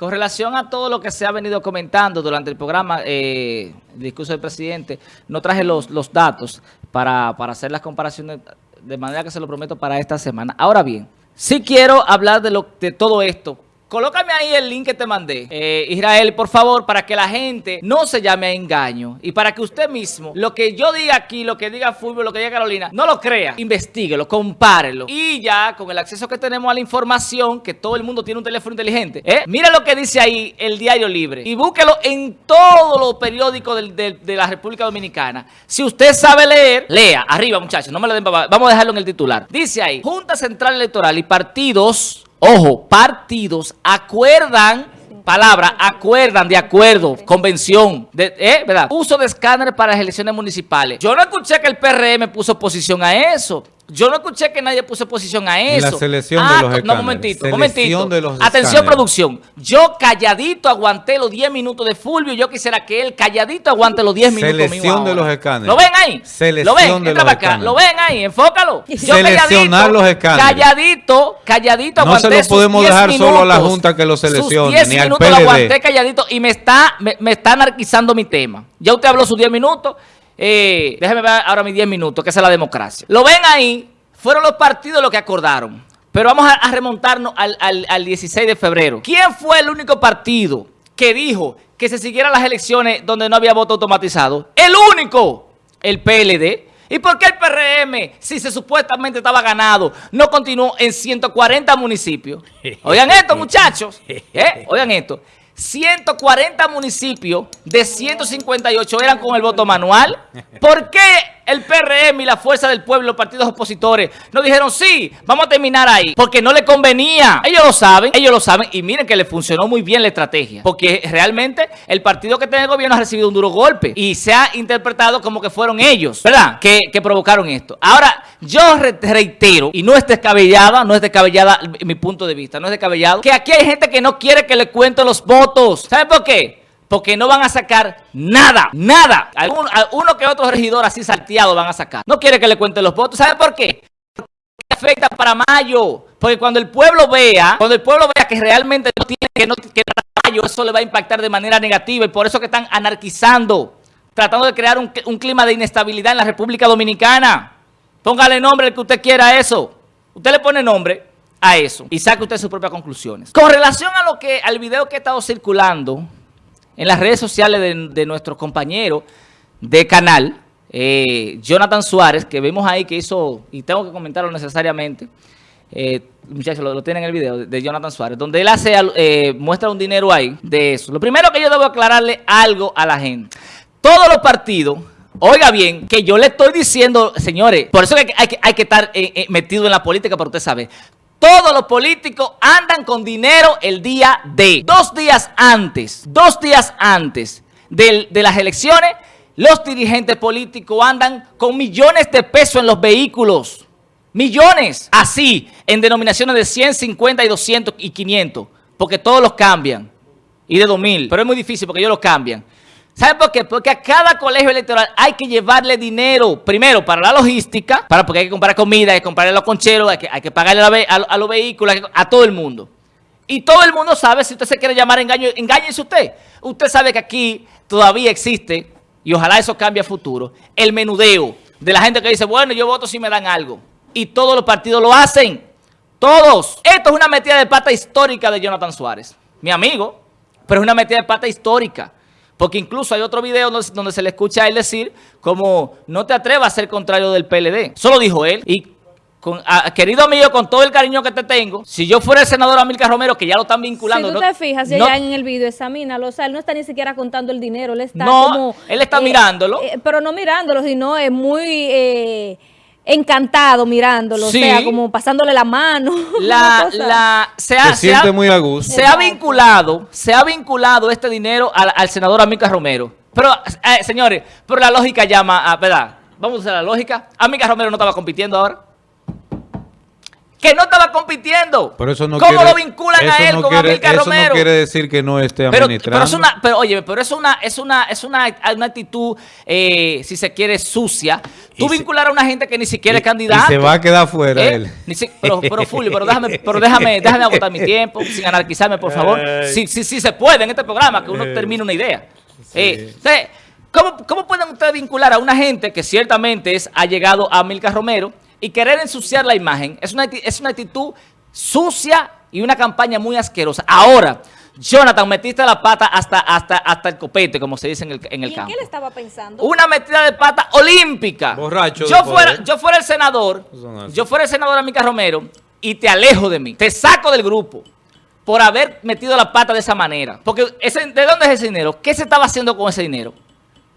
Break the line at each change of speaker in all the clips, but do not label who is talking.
Con relación a todo lo que se ha venido comentando durante el programa, eh, el discurso del presidente, no traje los, los datos para, para hacer las comparaciones de manera que se lo prometo para esta semana. Ahora bien, sí quiero hablar de, lo, de todo esto Colócame ahí el link que te mandé, eh, Israel, por favor, para que la gente no se llame a engaño y para que usted mismo, lo que yo diga aquí, lo que diga Fulvio, lo que diga Carolina, no lo crea, investiguelo, compárelo. Y ya, con el acceso que tenemos a la información, que todo el mundo tiene un teléfono inteligente, ¿eh? mira lo que dice ahí el Diario Libre y búsquelo en todos los periódicos de la República Dominicana. Si usted sabe leer, lea. Arriba, muchachos, no me lo den Vamos a dejarlo en el titular. Dice ahí, Junta Central Electoral y partidos Ojo, partidos acuerdan, palabra, acuerdan de acuerdo, convención, de, ¿eh? ¿verdad? Uso de escáner para las elecciones municipales. Yo no escuché que el PRM puso oposición a eso. Yo no escuché que nadie puso posición a eso.
la selección de ah, los
No, momentito, momentito. Atención, producción. Yo calladito aguanté los 10 minutos de Fulvio. Yo quisiera que él calladito aguante los 10 minutos
Selección de los escáneres.
¿Lo ven ahí?
Selección
¿Lo ven?
de los
acá. ¿Lo ven ahí? Enfócalo.
Yo Seleccionar los escáneres.
Calladito, calladito aguanté
No se lo podemos dejar solo a la Junta que lo seleccione, sus 10 minutos lo
aguanté calladito y me está, me, me está anarquizando mi tema. Ya usted habló sus 10 minutos. Eh, déjeme ver ahora mis 10 minutos, que es la democracia. Lo ven ahí, fueron los partidos los que acordaron. Pero vamos a, remontarnos al, al 16 de febrero. ¿Quién fue el único partido que dijo que se siguieran las elecciones donde no había voto automatizado? El único, el PLD. ¿Y por qué el PRM, si se supuestamente estaba ganado, no continuó en 140 municipios? Oigan esto, muchachos. ¿eh? Oigan esto. 140 municipios de 158 eran con el voto manual. ¿Por qué el PRM y la Fuerza del Pueblo, los partidos opositores, no dijeron sí, vamos a terminar ahí? Porque no le convenía. Ellos lo saben, ellos lo saben. Y miren que le funcionó muy bien la estrategia. Porque realmente el partido que tiene el gobierno ha recibido un duro golpe. Y se ha interpretado como que fueron ellos, ¿verdad? Que, que provocaron esto. Ahora, yo reitero, y no es descabellada, no es descabellada mi punto de vista, no es descabellado, que aquí hay gente que no quiere que le cuenten los votos. ¿Saben por qué? Porque no van a sacar nada, nada. uno que otro regidor así salteado van a sacar. No quiere que le cuenten los votos. ¿Saben por qué? Porque afecta para mayo. Porque cuando el pueblo vea, cuando el pueblo vea que realmente no tiene que no que mayo, eso le va a impactar de manera negativa. Y por eso que están anarquizando, tratando de crear un, un clima de inestabilidad en la República Dominicana. Póngale nombre al que usted quiera a eso. Usted le pone nombre a eso y saque usted sus propias conclusiones. Con relación a lo que al video que ha estado circulando en las redes sociales de, nuestro compañero de canal, eh, Jonathan Suárez, que vemos ahí que hizo, y tengo que comentarlo necesariamente, eh, muchachos, lo, tienen en el video de Jonathan Suárez, donde él hace eh, muestra un dinero ahí de eso. Lo primero que yo debo aclararle algo a la gente. Todos los partidos Oiga bien, que yo le estoy diciendo, señores, por eso que, hay que, hay que estar eh, eh, metido en la política para usted saber. Todos los políticos andan con dinero el día de, dos días antes, dos días antes de, de las elecciones, los dirigentes políticos andan con millones de pesos en los vehículos. Millones, así, en denominaciones de 100, 50 y 200 y 500, porque todos los cambian. Y de 2000, pero es muy difícil porque ellos los cambian. ¿Sabe por qué? Porque a cada colegio electoral hay que llevarle dinero, primero para la logística, para porque hay que comprar comida, hay que comprarle los concheros, hay que, hay que pagarle a, los vehículos, a todo el mundo. Y todo el mundo sabe, si usted se quiere llamar engaño, engáñese usted. Usted sabe que aquí todavía existe, y ojalá eso cambie a futuro, el menudeo de la gente que dice, bueno, yo voto si me dan algo. Y todos los partidos lo hacen. Todos. Esto es una metida de pata histórica de Jonathan Suárez. Mi amigo. Pero es una metida de pata histórica. Porque incluso hay otro video donde, se le escucha a él decir como no te atrevas a ser contrario del PLD. Solo dijo él. Y con, querido amigo, con todo el cariño que te tengo, si yo fuera el senador Amílcar Romero, que ya lo están vinculando.
Si tú te fijas, ya en el video, examínalo, o sea, él no está ni siquiera contando el dinero, él está
no, él está
eh,
mirándolo.
Eh, pero no mirándolo, sino es muy... Eh, encantado mirándolo, o sea, como pasándole la mano.
La, se, ha,
se siente muy a gusto.
Se ha vinculado, se ha vinculado este dinero al, senador Amica Romero. Pero, eh, señores, pero la lógica llama a, ¿verdad? Vamos a hacer la lógica. Amica Romero no estaba compitiendo ahora. Que no estaba compitiendo.
Pero eso no
¿Cómo lo vinculan a él con Amílcar Romero?
Eso no quiere decir que no esté
administrando. Pero, es una, pero oye, pero es una, es una, es una, una actitud, eh, si se quiere, sucia. Tú vincular a una gente que ni siquiera es candidato.
Y se va a quedar fuera ¿Eh? él.
pero, pero Fulvio, pero déjame, pero déjame, déjame agotar mi tiempo, sin anarquizarme, por favor. Sí, sí, sí se puede en este programa, que uno termine una idea. Eh, ¿cómo, ¿Cómo pueden ustedes vincular a una gente que ciertamente es, ha llegado a Amílcar Romero, y querer ensuciar la imagen es una, es una actitud sucia y una campaña muy asquerosa. Ahora, Jonathan, metiste la pata hasta, hasta, hasta el copete, como se dice en el, en el campo.
qué le estaba pensando?
Una metida de pata olímpica.
Borracho.
Yo fuera, yo fuera el senador, yo fuera el senador Amica Romero, y te alejo de mí. Te saco del grupo por haber metido la pata de esa manera. Porque ese, ¿de dónde es ese dinero? ¿Qué se estaba haciendo con ese dinero?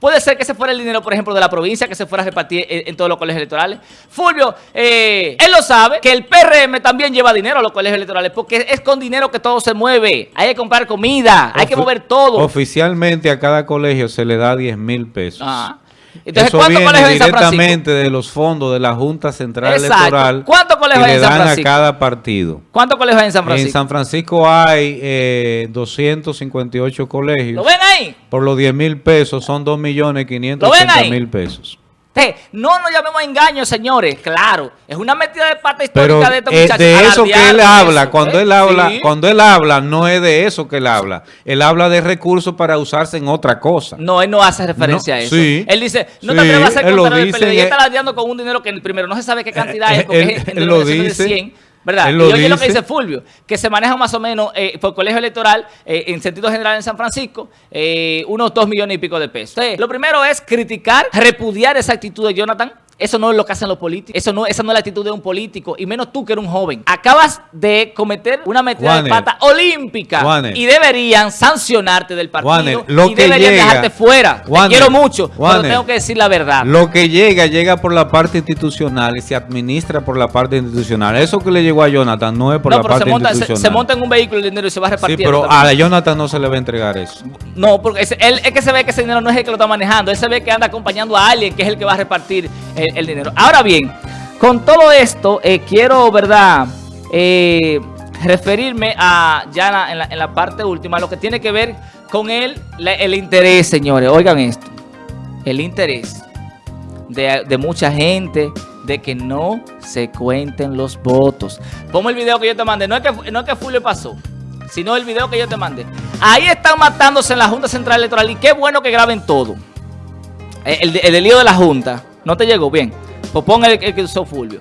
Puede ser que se fuera el dinero, por ejemplo, de la provincia, que se fuera a repartir en, todos los colegios electorales. Fulvio, eh, él lo sabe, que el PRM también lleva dinero a los colegios electorales, porque es con dinero que todo se mueve. Hay que comprar comida, hay que mover todo.
Oficialmente a cada colegio se le da 10 mil pesos. Ah.
Entonces, Eso viene
directamente de los fondos de la Junta Central Electoral
¿Cuántos colegios hay en San Francisco?
a cada partido.
¿Cuántos colegios hay en San Francisco?
En San Francisco hay eh, 258 colegios.
¿Lo ven ahí?
Por los 10 mil pesos son 2 millones 580 mil pesos.
No nos llamemos engaños, señores. Claro, es una metida de pata histórica de estos
eh, muchachos. de eso que él habla, cuando él habla, cuando él habla, no es de eso que él habla. Él habla de recursos para usarse en otra cosa.
No, él no hace referencia a eso. Él dice, no te atrevas a hacer contrario del PLD. Y está ladeando con un dinero que primero no se sabe qué cantidad es, porque es
en lo dice. 100.
¿Verdad? y oye lo que dice Fulvio, que se maneja más o menos eh, por colegio electoral, eh, en sentido general en San Francisco, eh, unos dos millones y pico de pesos. lo primero es criticar, repudiar esa actitud de Jonathan, eso no es lo que hacen los políticos. Eso no, esa no es la actitud de un político. Y menos tú que eres un joven. Acabas de cometer una metida de pata olímpica. Y deberían sancionarte del partido. y deberían dejarte fuera. Te quiero mucho, pero tengo que decir la verdad.
Lo que llega, llega por la parte institucional y se administra por la parte institucional. Eso que le llegó a Jonathan no es por la parte
se monta,
institucional.
Se, monta en un vehículo el dinero y se va a repartir.
Sí, pero a Jonathan no se le va a entregar eso.
No, porque es, él, es que se ve que ese dinero no es el que lo está manejando. Él se ve que anda acompañando a alguien que es el que va a repartir el, dinero. Ahora bien, con todo esto, eh, quiero, ¿verdad?, eh, referirme a ya en la, parte última, lo que tiene que ver con el, el interés, señores. Oigan esto, el interés de, mucha gente de que no se cuenten los votos. Pongo el video que yo te mandé, no es que, no es que Fulvio pasó, sino el video que yo te mandé. Ahí están matándose en la Junta Central Electoral y qué bueno que graben todo. El, el, el lío de la Junta. ¿No te llegó? Bien. Pues pon el, que usó Fulvio.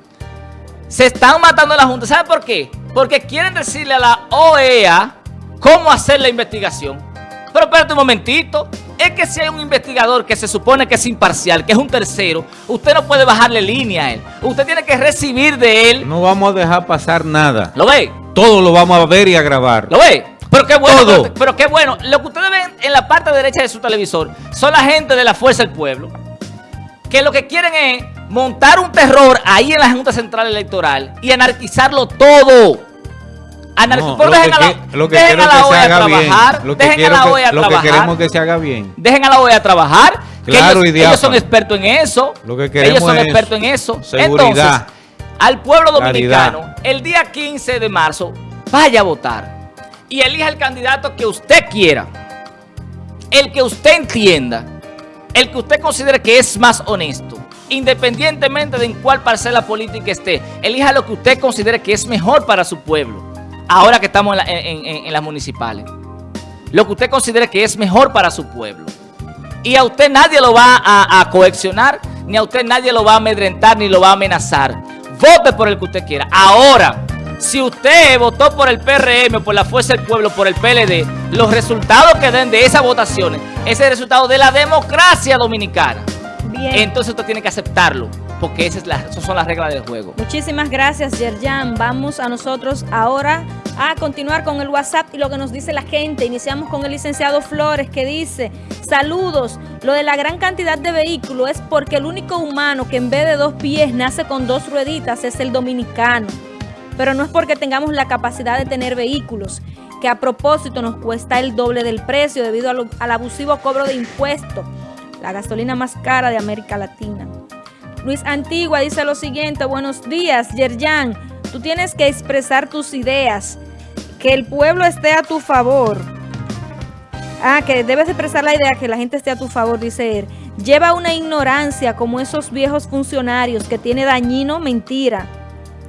Se están matando en la Junta. ¿Sabe por qué? Porque quieren decirle a la OEA cómo hacer la investigación. Pero espérate un momentito. Es que si hay un investigador que se supone que es imparcial, que es un tercero, usted no puede bajarle línea a él. Usted tiene que recibir de él.
No vamos a dejar pasar nada.
¿Lo ve?
Todo lo vamos a ver y a grabar.
¿Lo ve? Pero qué bueno, pero, qué bueno. Lo que ustedes ven en la parte derecha de su televisor son la gente de la Fuerza del Pueblo que lo que quieren es montar un terror ahí en la Junta Central Electoral y anarquizarlo todo.
dejen a la, lo que dejen a la OEA trabajar. Lo que dejen a la OEA trabajar. Lo que queremos que se haga bien.
Dejen a la OEA trabajar.
Claro
ellos, son expertos en eso.
Lo que queremos
ellos son expertos en eso.
Seguridad.
Entonces, al pueblo dominicano, el día 15 de marzo, vaya a votar. Y elija el candidato que usted quiera. El que usted entienda el que usted considere que es más honesto, independientemente de en cuál parcela política esté, elija lo que usted considere que es mejor para su pueblo, ahora que estamos en, las municipales. Lo que usted considere que es mejor para su pueblo. Y a usted nadie lo va a, a ni a usted nadie lo va a amedrentar, ni lo va a amenazar. Vote por el que usted quiera. Ahora, si usted votó por el PRM, por la Fuerza del Pueblo, por el PLD, los resultados que den de esas votaciones, es el resultado de la democracia dominicana. Bien. Entonces usted tiene que aceptarlo, porque esas, son las reglas del juego.
Muchísimas gracias, Yerjan. Vamos a nosotros ahora a continuar con el WhatsApp y lo que nos dice la gente. Iniciamos con el licenciado Flores que dice, saludos, lo de la gran cantidad de vehículos es porque el único humano que en vez de dos pies nace con dos rueditas es el dominicano pero no es porque tengamos la capacidad de tener vehículos, que a propósito nos cuesta el doble del precio debido al abusivo cobro de impuestos, la gasolina más cara de América Latina. Luis Antigua dice lo siguiente, buenos días, Yerjan, Tú tienes que expresar tus ideas, que el pueblo esté a tu favor. Ah, que debes expresar la idea que la gente esté a tu favor, dice él. Lleva una ignorancia como esos viejos funcionarios que tiene dañino mentira.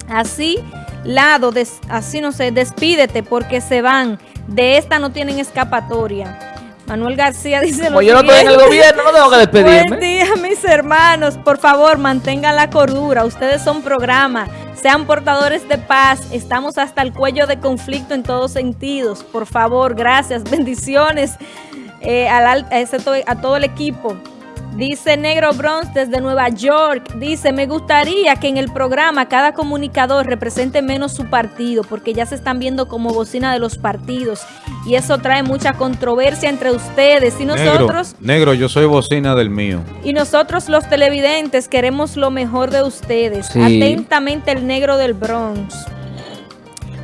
Así, lado, así no sé, despídete porque se van. De esta no tienen escapatoria. Manuel García dice
Como yo no estoy en el gobierno, no tengo que despedirme.
Buen día, mis hermanos. Por favor, mantengan la cordura. Ustedes son programa. Sean portadores de paz. Estamos hasta el cuello de conflicto en todos sentidos. Por favor, gracias. Bendiciones eh, a todo el equipo. Dice Negro Bronx desde Nueva York, dice, me gustaría que en el programa cada comunicador represente menos su partido, porque ya se están viendo como bocina de los partidos, y eso trae mucha controversia entre ustedes y nosotros.
Negro, yo soy bocina del mío.
Y nosotros los televidentes queremos lo mejor de ustedes. Atentamente el Negro del Bronx.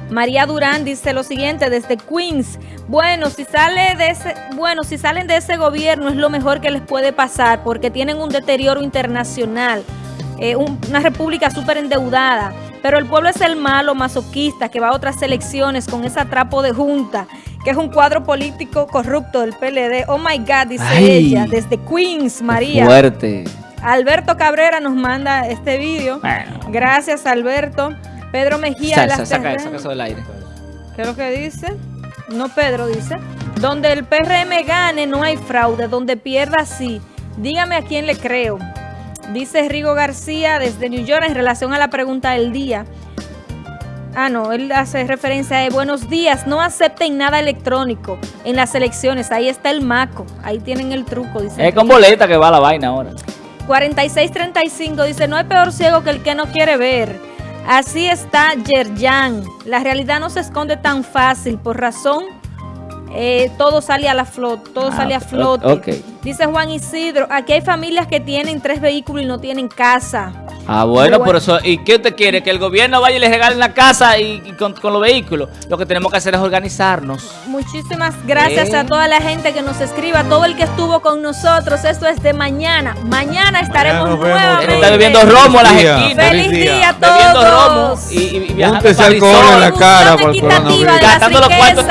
María Durán dice lo siguiente desde Queens. Bueno, si sale de ese, bueno, si salen de ese gobierno es lo mejor que les puede pasar porque tienen un deterioro internacional, eh, una república súper endeudada. Pero el pueblo es el malo masoquista que va a otras elecciones con ese atrapo de junta, que es un cuadro político corrupto del PLD. Oh my God, dice ella, desde Queens, María.
Fuerte.
Alberto Cabrera nos manda este vídeo. Gracias, Alberto. Pedro Mejía.
Salsa, saca, eso del aire.
¿Qué es lo que dice? No, Pedro dice. Donde el PRM gane no hay fraude, donde pierda sí. Dígame a quién le creo. Dice Rigo García desde New York en relación a la pregunta del día. Ah, no, él hace referencia a buenos días, no acepten nada electrónico en las elecciones. Ahí está el maco, ahí tienen el truco. Dice
es con boleta que va la vaina ahora.
4635 dice, no hay peor ciego que el que no quiere ver. Así está Yerjan. La realidad no se esconde tan fácil por razón eh, todo sale a la flota, todo ah, sale a flote. Dice Juan Isidro, aquí hay familias que tienen tres vehículos y no tienen casa.
Ah, bueno, por eso, ¿y qué usted quiere? ¿Que el gobierno vaya y le regale la casa y, con, los vehículos? Lo que tenemos que hacer es organizarnos.
Muchísimas gracias a toda la gente que nos escriba, todo el que estuvo con nosotros. Esto es de mañana. Mañana estaremos nuevamente.
Está bebiendo romo a las esquinas.
Feliz día a todos. Bebiendo romo
y, y, viajando alcohol en la cara por
coronavirus. Gastando los cuartos